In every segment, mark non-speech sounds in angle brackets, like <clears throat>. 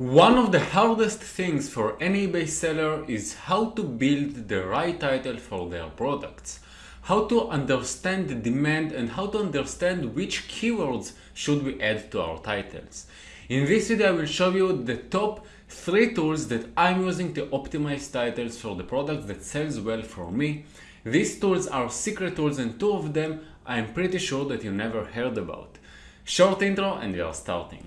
One of the hardest things for any eBay seller is how to build the right title for their products. How to understand the demand and how to understand which keywords should we add to our titles. In this video I will show you the top 3 tools that I'm using to optimize titles for the products that sells well for me. These tools are secret tools and two of them I'm pretty sure that you never heard about. Short intro and we are starting.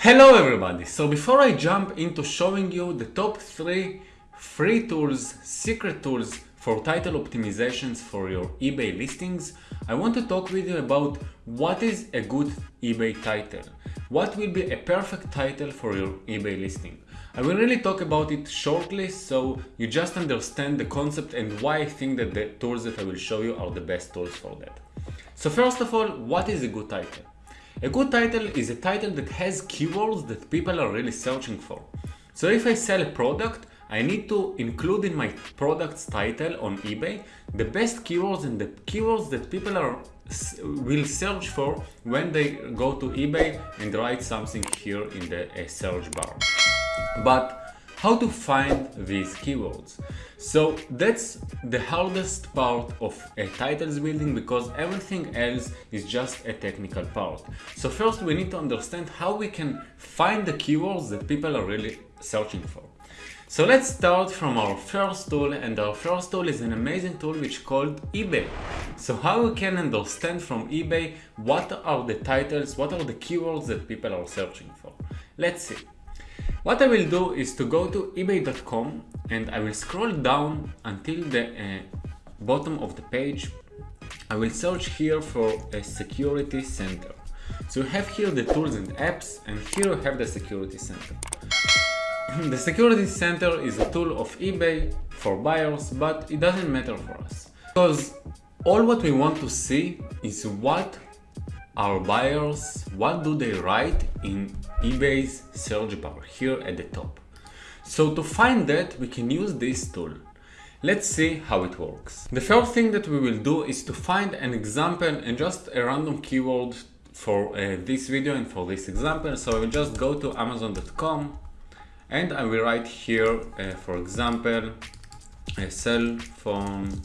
Hello everybody! So before I jump into showing you the top 3 free tools, secret tools for title optimizations for your eBay listings, I want to talk with you about what is a good eBay title. What will be a perfect title for your eBay listing. I will really talk about it shortly so you just understand the concept and why I think that the tools that I will show you are the best tools for that. So first of all, what is a good title? A good title is a title that has keywords that people are really searching for. So if I sell a product, I need to include in my product's title on eBay the best keywords and the keywords that people are will search for when they go to eBay and write something here in the search bar. But how to find these keywords. So that's the hardest part of a titles building because everything else is just a technical part. So first we need to understand how we can find the keywords that people are really searching for. So let's start from our first tool and our first tool is an amazing tool which called eBay. So how we can understand from eBay what are the titles, what are the keywords that people are searching for. Let's see. What I will do is to go to ebay.com and I will scroll down until the uh, bottom of the page. I will search here for a security center. So you have here the tools and apps and here you have the security center. <clears throat> the security center is a tool of eBay for buyers, but it doesn't matter for us. Because all what we want to see is what our buyers, what do they write in eBay's search bar here at the top. So to find that, we can use this tool. Let's see how it works. The first thing that we will do is to find an example and just a random keyword for uh, this video and for this example. So I will just go to amazon.com and I will write here, uh, for example, a cell phone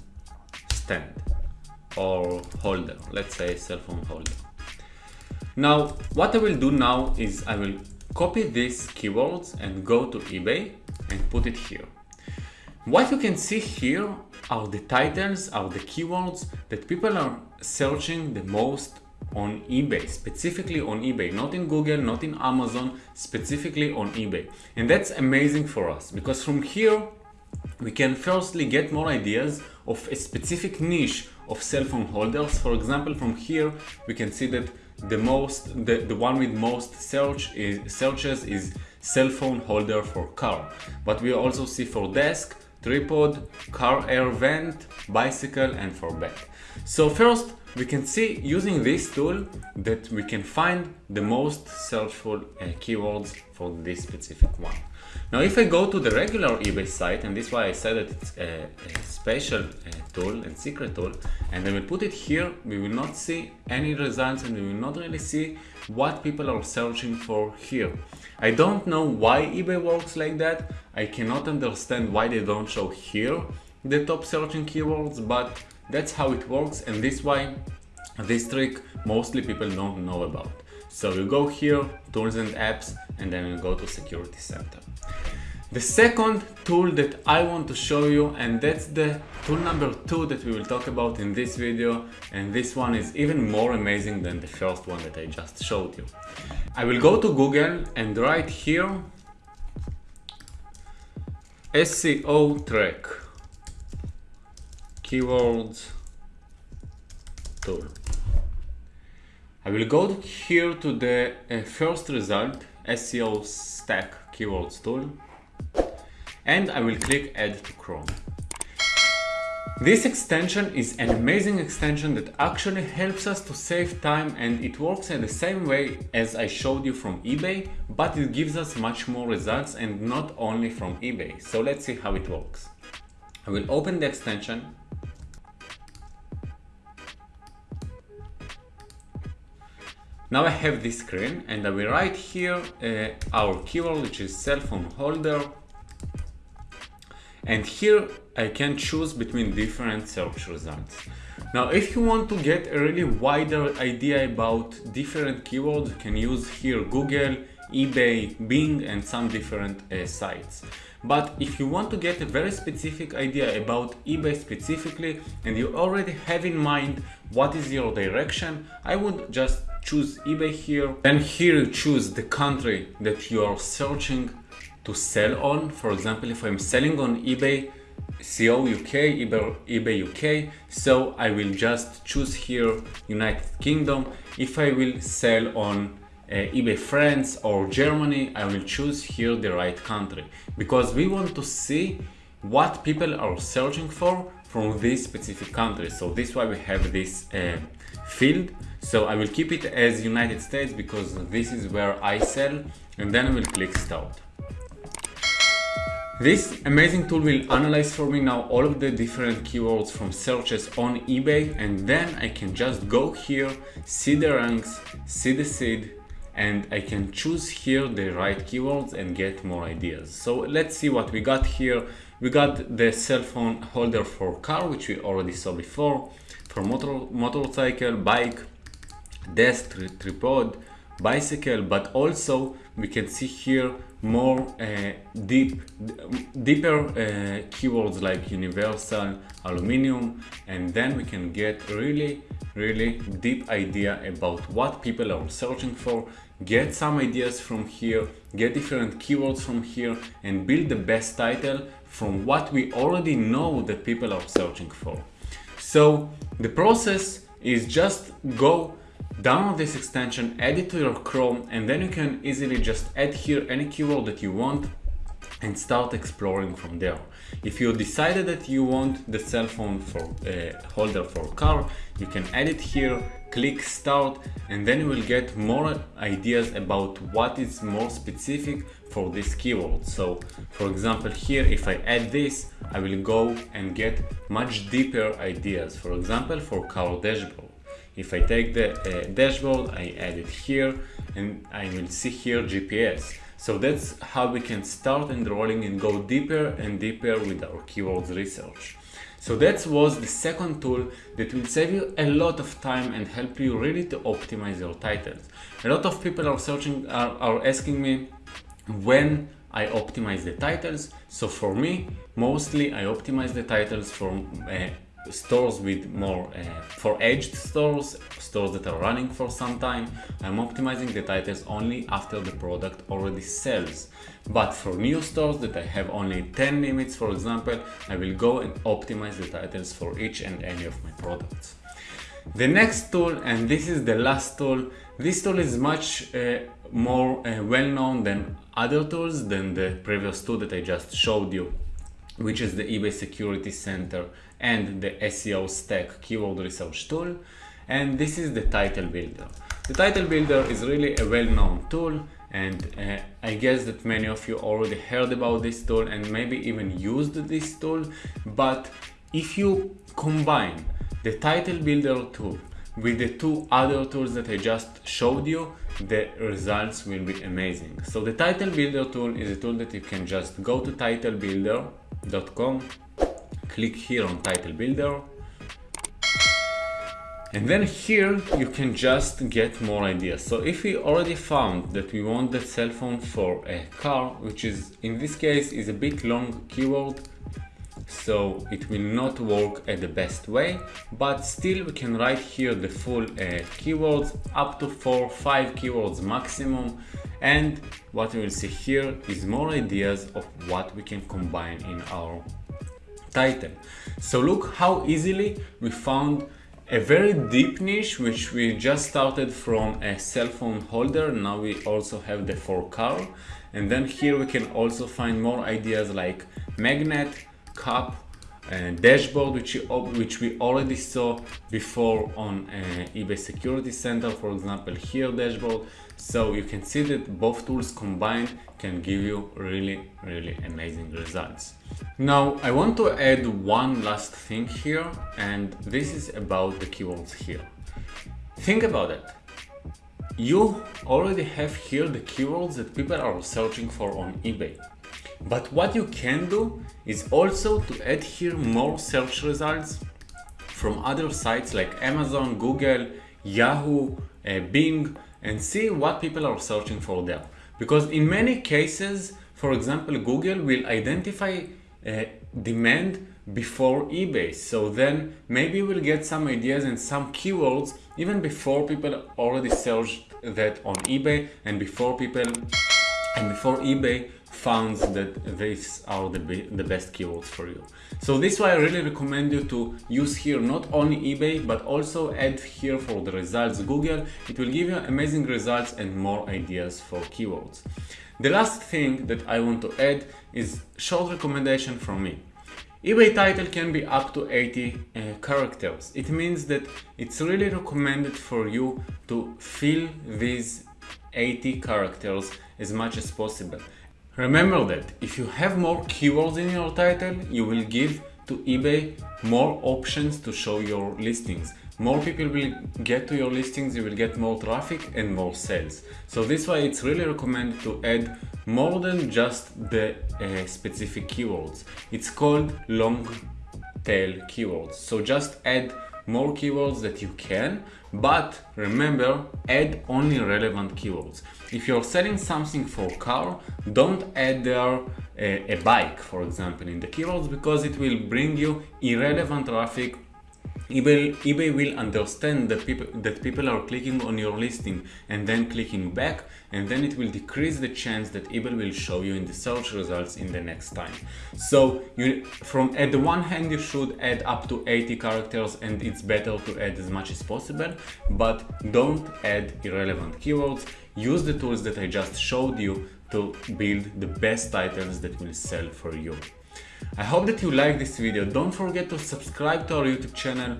stand or holder. Let's say cell phone holder. Now, what I will do now is I will copy these keywords and go to eBay and put it here. What you can see here are the titles, are the keywords that people are searching the most on eBay, specifically on eBay, not in Google, not in Amazon, specifically on eBay. And that's amazing for us because from here we can firstly get more ideas of a specific niche of cell phone holders. For example, from here we can see that the most the, the one with most search is, searches is cell phone holder for car. But we also see for desk tripod car air vent bicycle and for bed. So first we can see using this tool that we can find the most searchful uh, keywords for this specific one now if I go to the regular eBay site, and this is why I said that it's a, a special uh, tool and secret tool, and I will put it here, we will not see any results and we will not really see what people are searching for here. I don't know why eBay works like that, I cannot understand why they don't show here the top searching keywords, but that's how it works and this why this trick mostly people don't know about. So you go here, tools and apps, and then you go to security center. The second tool that I want to show you and that's the tool number two that we will talk about in this video and this one is even more amazing than the first one that I just showed you. I will go to Google and write here SEO stack keywords tool. I will go here to the uh, first result SEO stack keywords tool and I will click add to Chrome. This extension is an amazing extension that actually helps us to save time and it works in the same way as I showed you from eBay, but it gives us much more results and not only from eBay. So let's see how it works. I will open the extension Now I have this screen and I will write here uh, our keyword which is cell phone holder and here I can choose between different search results. Now if you want to get a really wider idea about different keywords you can use here Google, eBay, Bing and some different uh, sites. But if you want to get a very specific idea about eBay specifically and you already have in mind what is your direction, I would just choose eBay here. Then here you choose the country that you are searching to sell on. For example, if I'm selling on eBay, CO UK, eBay, eBay UK, so I will just choose here United Kingdom. If I will sell on uh, eBay France or Germany, I will choose here the right country because we want to see what people are searching for from this specific country. So this is why we have this uh, field. So I will keep it as United States because this is where I sell and then I will click start. This amazing tool will analyze for me now all of the different keywords from searches on eBay and then I can just go here, see the ranks, see the seed and I can choose here the right keywords and get more ideas. So let's see what we got here. We got the cell phone holder for car, which we already saw before, for motor, motorcycle, bike, desk, tri tripod, bicycle, but also we can see here more uh, deep, deeper uh, keywords like universal, aluminium, and then we can get really, really deep idea about what people are searching for, get some ideas from here, get different keywords from here, and build the best title from what we already know that people are searching for. So the process is just go Download this extension, add it to your Chrome, and then you can easily just add here any keyword that you want and start exploring from there. If you decided that you want the cell phone for uh, holder for car, you can add it here, click start, and then you will get more ideas about what is more specific for this keyword. So for example, here, if I add this, I will go and get much deeper ideas. For example, for car dashboard. If I take the uh, dashboard, I add it here and I will see here GPS. So that's how we can start enrolling and go deeper and deeper with our keywords research. So that was the second tool that will save you a lot of time and help you really to optimize your titles. A lot of people are searching, are, are asking me when I optimize the titles. So for me, mostly I optimize the titles from uh, stores with more uh, for aged stores stores that are running for some time. I'm optimizing the titles only after the product already sells. But for new stores that i have only 10 limits for example i will go and optimize the titles for each and any of my products. The next tool and this is the last tool this tool is much uh, more uh, well known than other tools than the previous tool that i just showed you which is the eBay Security Center and the SEO Stack keyword research tool. And this is the title builder. The title builder is really a well-known tool and uh, I guess that many of you already heard about this tool and maybe even used this tool. But if you combine the title builder tool with the two other tools that I just showed you, the results will be amazing. So the title builder tool is a tool that you can just go to titlebuilder.com, click here on title builder, and then here you can just get more ideas. So if we already found that we want the cell phone for a car, which is in this case is a bit long keyword, so it will not work at the best way but still we can write here the full uh, keywords up to four five keywords maximum and what we will see here is more ideas of what we can combine in our title. So look how easily we found a very deep niche which we just started from a cell phone holder. Now we also have the for car. And then here we can also find more ideas like magnet cup and dashboard which, which we already saw before on uh, eBay Security Center for example here dashboard so you can see that both tools combined can give you really really amazing results. Now I want to add one last thing here and this is about the keywords here. Think about it. you already have here the keywords that people are searching for on eBay. But what you can do is also to add here more search results from other sites like Amazon, Google, Yahoo, uh, Bing, and see what people are searching for there. Because in many cases, for example, Google will identify uh, demand before eBay. So then maybe we'll get some ideas and some keywords even before people already searched that on eBay and before people and before eBay found that these are the, be the best keywords for you. So this why I really recommend you to use here not only eBay but also add here for the results Google. It will give you amazing results and more ideas for keywords. The last thing that I want to add is short recommendation from me eBay title can be up to 80 uh, characters. It means that it's really recommended for you to fill these 80 characters as much as possible. Remember that if you have more keywords in your title, you will give to eBay more options to show your listings more people will get to your listings, you will get more traffic and more sales. So this why it's really recommended to add more than just the uh, specific keywords. It's called long tail keywords. So just add more keywords that you can, but remember, add only relevant keywords. If you're selling something for car, don't add there a, a bike, for example, in the keywords because it will bring you irrelevant traffic eBay, will understand that people, that people are clicking on your listing and then clicking back and then it will decrease the chance that eBay will show you in the search results in the next time. So you, from at the one hand you should add up to 80 characters and it's better to add as much as possible but don't add irrelevant keywords. Use the tools that I just showed you to build the best titles that will sell for you. I hope that you like this video. Don't forget to subscribe to our YouTube channel,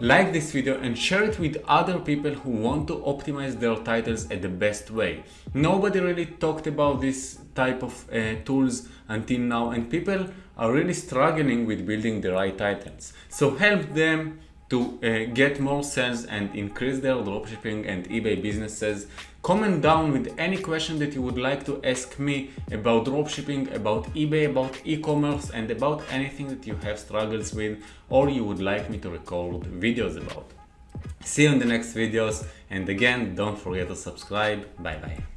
like this video and share it with other people who want to optimize their titles at the best way. Nobody really talked about this type of uh, tools until now and people are really struggling with building the right titles. So help them to uh, get more sales and increase their dropshipping and eBay businesses. Comment down with any question that you would like to ask me about dropshipping, about eBay, about e-commerce and about anything that you have struggles with or you would like me to record videos about. See you in the next videos and again don't forget to subscribe. Bye bye.